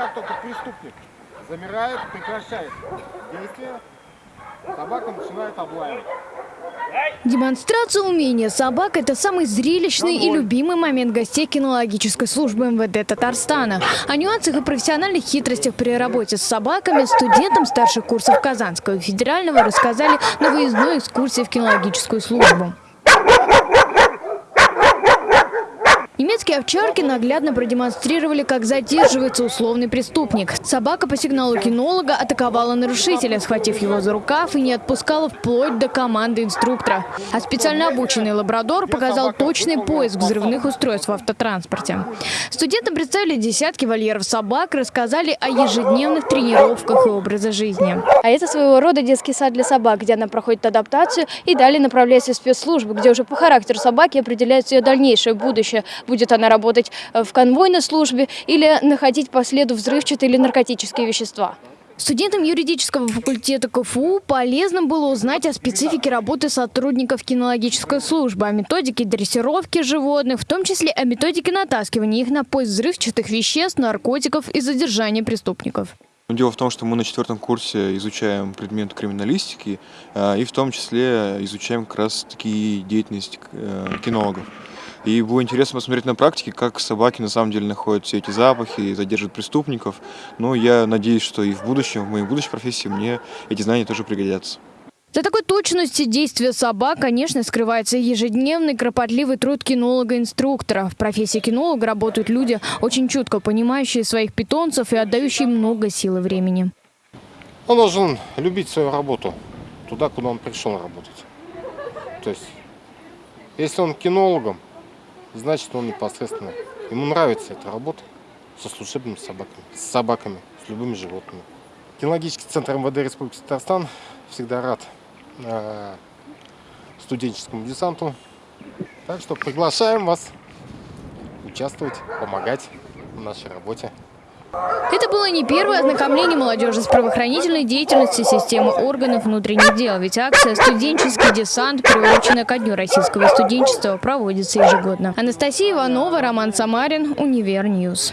как только преступник замирает, прекращает действие, собака начинает облаивать. Демонстрация умения собак – это самый зрелищный и любимый момент гостей кинологической службы МВД Татарстана. О нюансах и профессиональных хитростях при работе с собаками студентам старших курсов Казанского федерального рассказали на выездной экскурсии в кинологическую службу. Немецкие овчарки наглядно продемонстрировали, как задерживается условный преступник. Собака по сигналу кинолога атаковала нарушителя, схватив его за рукав и не отпускала вплоть до команды инструктора. А специально обученный лабрадор показал точный поиск взрывных устройств в автотранспорте. Студентам представили десятки вольеров собак, рассказали о ежедневных тренировках и образе жизни. А это своего рода детский сад для собак, где она проходит адаптацию и далее направляется в спецслужбы, где уже по характеру собаки определяется ее дальнейшее будущее – будет она работать э, в конвойной службе или находить по следу взрывчатые или наркотические вещества. Студентам юридического факультета КФУ полезно было узнать о специфике работы сотрудников кинологической службы, о методике дрессировки животных, в том числе о методике натаскивания их на поиск взрывчатых веществ, наркотиков и задержания преступников. Дело в том, что мы на четвертом курсе изучаем предмет криминалистики э, и в том числе изучаем как раз таки деятельность э, кинологов. И было интересно посмотреть на практике, как собаки на самом деле находят все эти запахи и задерживают преступников. Но я надеюсь, что и в будущем, в моей будущей профессии мне эти знания тоже пригодятся. За такой точностью действия собак, конечно, скрывается ежедневный кропотливый труд кинолога-инструктора. В профессии кинолога работают люди, очень чутко понимающие своих питомцев и отдающие много сил и времени. Он должен любить свою работу, туда, куда он пришел работать. То есть, если он кинологом, значит он непосредственно, ему нравится эта работа со служебными собаками, с собаками, с любыми животными. Кинологический центр МВД Республики Татарстан всегда рад э, студенческому десанту. Так что приглашаем вас участвовать, помогать в нашей работе. Это было не первое ознакомление молодежи с правоохранительной деятельностью системы органов внутренних дел, ведь акция «Студенческий десант», приуроченная ко Дню российского студенчества, проводится ежегодно. Анастасия Иванова, Роман Самарин, Univer News.